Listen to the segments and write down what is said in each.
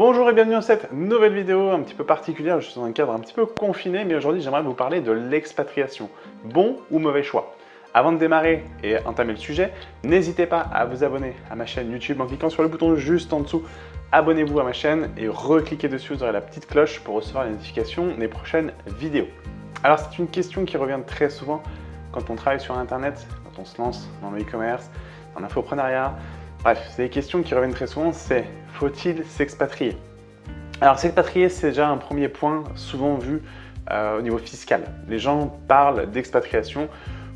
Bonjour et bienvenue dans cette nouvelle vidéo un petit peu particulière. Je suis dans un cadre un petit peu confiné, mais aujourd'hui j'aimerais vous parler de l'expatriation. Bon ou mauvais choix? Avant de démarrer et entamer le sujet, n'hésitez pas à vous abonner à ma chaîne YouTube en cliquant sur le bouton juste en dessous. Abonnez-vous à ma chaîne et recliquez dessus, vous aurez la petite cloche pour recevoir les notifications des prochaines vidéos. Alors c'est une question qui revient très souvent quand on travaille sur Internet, quand on se lance dans le e-commerce, dans l'infoprenariat, Bref, c'est des questions qui reviennent très souvent, c'est faut-il s'expatrier? Alors s'expatrier, c'est déjà un premier point souvent vu euh, au niveau fiscal. Les gens parlent d'expatriation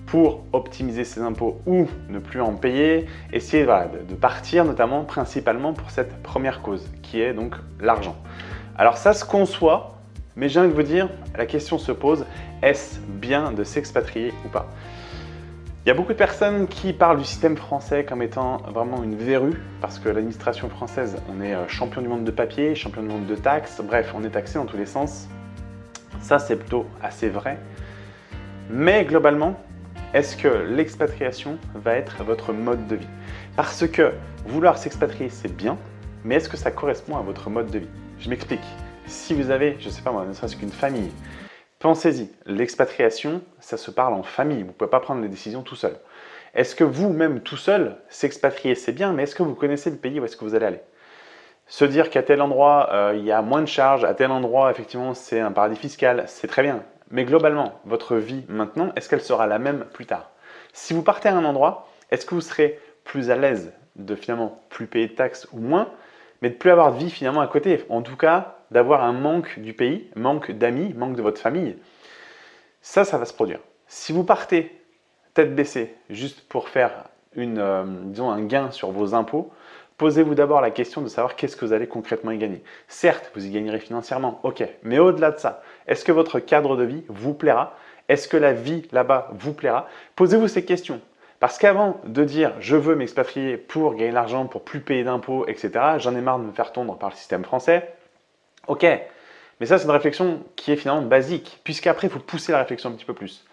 pour optimiser ses impôts ou ne plus en payer, essayer de, partir notamment principalement pour cette première cause qui est donc l'argent. Alors ça se conçoit, mais j'ai envie de vous dire, la question se pose, est-ce bien de s'expatrier ou pas? Il y a beaucoup de personnes qui parlent du système français comme étant vraiment une verrue, parce que l'administration française, on est euh, champion du monde de papier, champion du monde de taxes, bref, on est taxé dans tous les sens. Ça, c'est plutôt assez vrai. Mais globalement, est-ce que l'expatriation va être votre mode de vie? Parce que vouloir s'expatrier, c'est bien, mais est-ce que ça correspond à votre mode de vie? Je m'explique. Si vous avez, je ne sais pas moi, ne serait-ce qu'une famille, Pensez-y, l'expatriation, ça se parle en famille, vous ne pouvez pas prendre les décisions tout seul. Est-ce que vous-même tout seul, s'expatrier c'est bien, mais est-ce que vous connaissez le pays où est-ce que vous allez aller? Se dire qu'à tel endroit, euh, il y a moins de charges, à tel endroit, effectivement, c'est un paradis fiscal, c'est très bien. Mais globalement, votre vie maintenant, est-ce qu'elle sera la même plus tard? Si vous partez à un endroit, est-ce que vous serez plus à l'aise de finalement plus payer de taxes ou moins, mais de plus avoir de vie finalement à côté? En tout cas, d'avoir un manque du pays, manque d'amis, manque de votre famille, ça, ça va se produire. Si vous partez tête baissée juste pour faire euh, un gain sur vos impôts, posez-vous d'abord la question de savoir qu'est-ce que vous allez concrètement y gagner. Certes, vous y gagnerez financièrement, ok, mais au-delà de ça, est-ce que votre cadre de vie vous plaira? Est-ce que la vie là-bas vous plaira? Posez-vous ces questions. Parce qu'avant de dire je veux m'expatrier pour gagner de l'argent, pour plus payer d'impôts, etc., j'en ai marre de me faire tondre par le système français, Ok, mais ça c'est une réflexion qui est finalement basique, puisqu'après il faut pousser la réflexion un petit peu plus.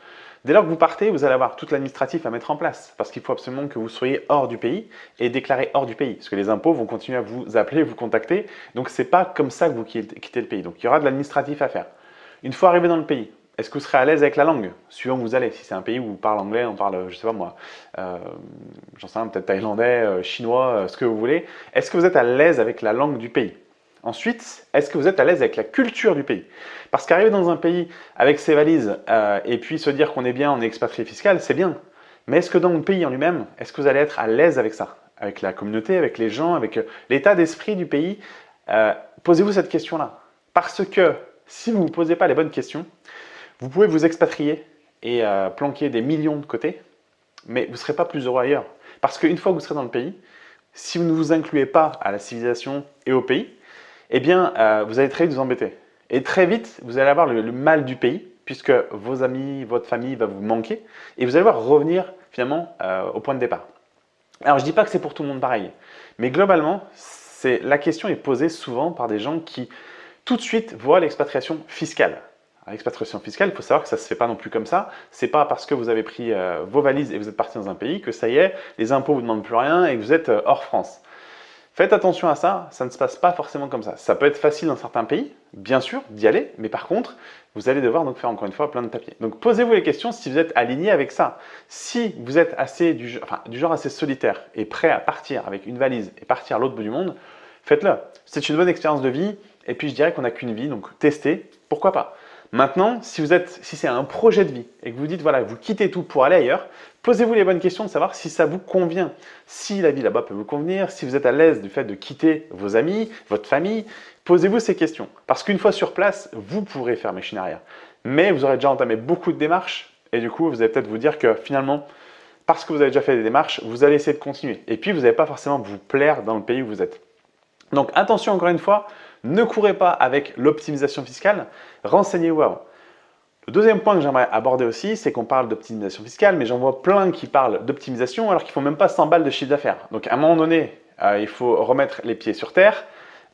Dès lors que vous partez, vous allez avoir tout l'administratif à mettre en place, parce qu'il faut absolument que vous soyez hors du pays et déclaré hors du pays, parce que les impôts vont continuer à vous appeler, vous contacter, donc c'est pas comme ça que vous quittez le pays. Donc il y aura de l'administratif à faire. Une fois arrivé dans le pays, est-ce que vous serez à l'aise avec la langue, suivant où vous allez? Si c'est un pays où vous parlez anglais, on parle, je sais pas moi, euh, j'en sais rien, peut-être thaïlandais, euh, chinois, euh, ce que vous voulez. Est-ce que vous êtes à l'aise avec la langue du pays? Ensuite, est-ce que vous êtes à l'aise avec la culture du pays? Parce qu'arriver dans un pays avec ses valises euh, et puis se dire qu'on est bien, on est expatrié fiscal, c'est bien. Mais est-ce que dans le pays en lui-même, est-ce que vous allez être à l'aise avec ça? Avec la communauté, avec les gens, avec euh, l'état d'esprit du pays? Euh, Posez-vous cette question-là. Parce que si vous ne vous posez pas les bonnes questions, vous pouvez vous expatrier et planquer des millions de côté, mais vous ne serez pas plus heureux ailleurs. Parce qu'une fois que vous serez dans le pays, si vous ne vous incluez pas à la civilisation et au pays, eh bien, euh, vous allez très vite vous embêter. Et très vite, vous allez avoir le, mal du pays, puisque vos amis, votre famille va vous manquer, et vous allez devoir revenir finalement euh, au point de départ. Alors, je ne dis pas que c'est pour tout le monde pareil, mais globalement, la question est posée souvent par des gens qui tout de suite voient l'expatriation fiscale. L'expatriation fiscale, il faut savoir que ça ne se fait pas non plus comme ça. Ce n'est pas parce que vous avez pris euh, vos valises et vous êtes parti dans un pays que ça y est, les impôts ne vous demandent plus rien et que vous êtes hors France. Faites attention à ça, ça ne se passe pas forcément comme ça. Ça peut être facile dans certains pays, bien sûr, d'y aller, mais par contre, vous allez devoir donc faire encore une fois plein de papiers. Donc posez-vous les questions si vous êtes aligné avec ça. Si vous êtes assez du, genre assez solitaire et prêt à partir avec une valise et partir à l'autre bout du monde, faites-le. C'est une bonne expérience de vie et puis je dirais qu'on n'a qu'une vie, donc testez, pourquoi pas? Maintenant, si, c'est un projet de vie et que vous dites, voilà, vous quittez tout pour aller ailleurs, posez-vous les bonnes questions de savoir si ça vous convient. Si la vie là-bas peut vous convenir, si vous êtes à l'aise du fait de quitter vos amis, votre famille, posez-vous ces questions. Parce qu'une fois sur place, vous pourrez faire machine arrière. Mais vous aurez déjà entamé beaucoup de démarches et du coup, vous allez peut-être vous dire que finalement, parce que vous avez déjà fait des démarches, vous allez essayer de continuer. Et puis, vous n'allez pas forcément vous plaire dans le pays où vous êtes. Donc attention encore une fois, ne courez pas avec l'optimisation fiscale, renseignez-vous. Le deuxième point que j'aimerais aborder aussi, c'est qu'on parle d'optimisation fiscale, mais j'en vois plein qui parlent d'optimisation alors qu'ils font même pas 100 balles de chiffre d'affaires. Donc à un moment donné, euh, il faut remettre les pieds sur terre.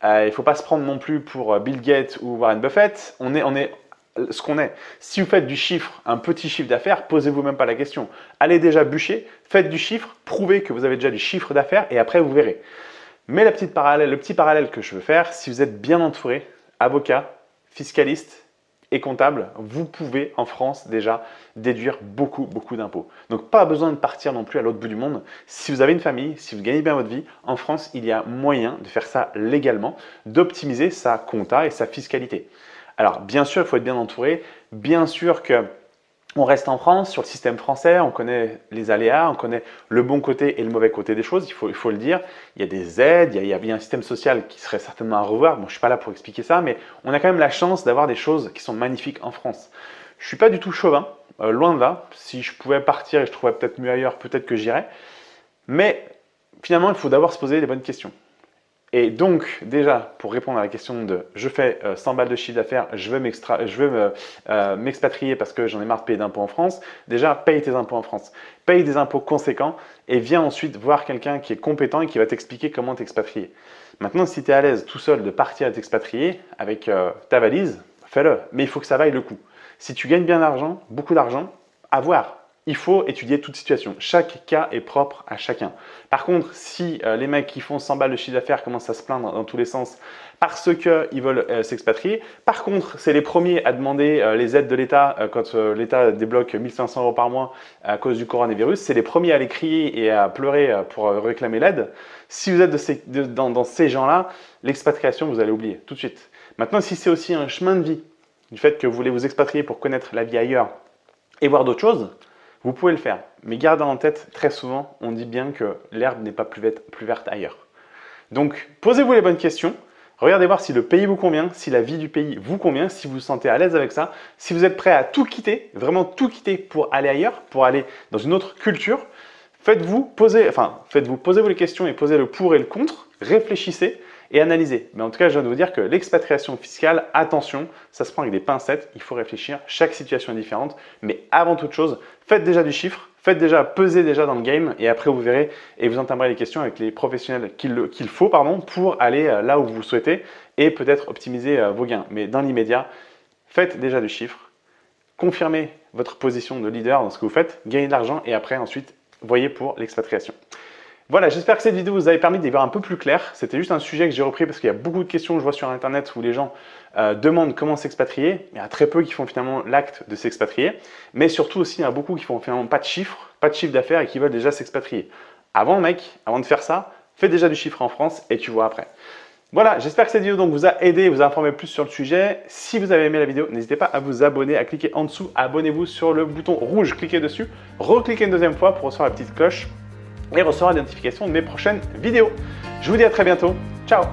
Euh, il ne faut pas se prendre non plus pour euh, Bill Gates ou Warren Buffett. On est ce qu'on est. Si vous faites du chiffre, un petit chiffre d'affaires, posez-vous même pas la question. Allez déjà bûcher, faites du chiffre, prouvez que vous avez déjà du chiffre d'affaires et après vous verrez. Mais le petit parallèle que je veux faire, si vous êtes bien entouré, avocat, fiscaliste et comptable, vous pouvez en France déjà déduire beaucoup, beaucoup d'impôts. Donc pas besoin de partir non plus à l'autre bout du monde. Si vous avez une famille, si vous gagnez bien votre vie, en France, il y a moyen de faire ça légalement, d'optimiser sa compta et sa fiscalité. Alors bien sûr, il faut être bien entouré. Bien sûr que on reste en France, sur le système français, on connaît les aléas, on connaît le bon côté et le mauvais côté des choses, il faut, le dire. Il y a des aides, il y a, il y a un système social qui serait certainement à revoir. Bon, je ne suis pas là pour expliquer ça, mais on a quand même la chance d'avoir des choses qui sont magnifiques en France. Je ne suis pas du tout chauvin, euh, loin de là. Si je pouvais partir et je trouvais peut-être mieux ailleurs, peut-être que j'irais. Mais finalement, il faut d'abord se poser les bonnes questions. Et donc, déjà, pour répondre à la question de « je fais 100 euh, balles de chiffre d'affaires, je veux euh, m'expatrier parce que j'en ai marre de payer d'impôts en France », déjà, paye tes impôts en France. Paye des impôts conséquents et viens ensuite voir quelqu'un qui est compétent et qui va t'expliquer comment t'expatrier. Maintenant, si tu à l'aise tout seul de partir et t'expatrier avec euh, ta valise, fais-le. Mais il faut que ça vaille le coup. Si tu gagnes bien d'argent, beaucoup d'argent, à voir il faut étudier toute situation. Chaque cas est propre à chacun. Par contre, si euh, les mecs qui font 100 balles de chiffre d'affaires commencent à se plaindre dans tous les sens parce qu'ils veulent euh, s'expatrier, par contre, c'est les premiers à demander euh, les aides de l'État quand l'État débloque 1500 euros par mois à cause du coronavirus, c'est les premiers à aller crier et à pleurer pour réclamer l'aide. Si vous êtes dans ces gens-là, l'expatriation, vous allez oublier tout de suite. Maintenant, si c'est aussi un chemin de vie, du fait que vous voulez vous expatrier pour connaître la vie ailleurs et voir d'autres choses, vous pouvez le faire, mais gardez en tête, très souvent, on dit bien que l'herbe n'est pas plus verte, ailleurs. Donc, posez-vous les bonnes questions. Regardez voir si le pays vous convient, si la vie du pays vous convient, si vous vous sentez à l'aise avec ça, si vous êtes prêt à tout quitter, vraiment tout quitter pour aller ailleurs, pour aller dans une autre culture. Faites-vous poser, enfin, faites-vous, posez-vous les questions et posez le pour et le contre, réfléchissez et analyser. Mais en tout cas, je viens de vous dire que l'expatriation fiscale, attention, ça se prend avec des pincettes, il faut réfléchir, chaque situation est différente. Mais avant toute chose, faites déjà du chiffre, faites déjà, pesez déjà dans le game et après vous verrez et vous entamerez les questions avec les professionnels qu'il faut pardon, pour aller euh, là où vous souhaitez et peut-être optimiser euh, vos gains. Mais dans l'immédiat, faites déjà du chiffre, confirmez votre position de leader dans ce que vous faites, gagnez de l'argent et après ensuite, voyez pour l'expatriation. Voilà, j'espère que cette vidéo vous a permis d'y voir un peu plus clair. C'était juste un sujet que j'ai repris parce qu'il y a beaucoup de questions que je vois sur Internet où les gens euh, demandent comment s'expatrier. Il y a très peu qui font finalement l'acte de s'expatrier. Mais surtout aussi, il y a beaucoup qui font finalement pas de chiffres, pas de chiffre d'affaires et qui veulent déjà s'expatrier. Avant, mec, avant de faire ça, fais déjà du chiffre en France et tu vois après. Voilà, j'espère que cette vidéo donc, vous a aidé, vous a informé plus sur le sujet. Si vous avez aimé la vidéo, n'hésitez pas à vous abonner, à cliquer en dessous, abonnez-vous sur le bouton rouge, cliquez dessus, recliquez une deuxième fois pour recevoir la petite cloche et recevoir la notification de mes prochaines vidéos. Je vous dis à très bientôt. Ciao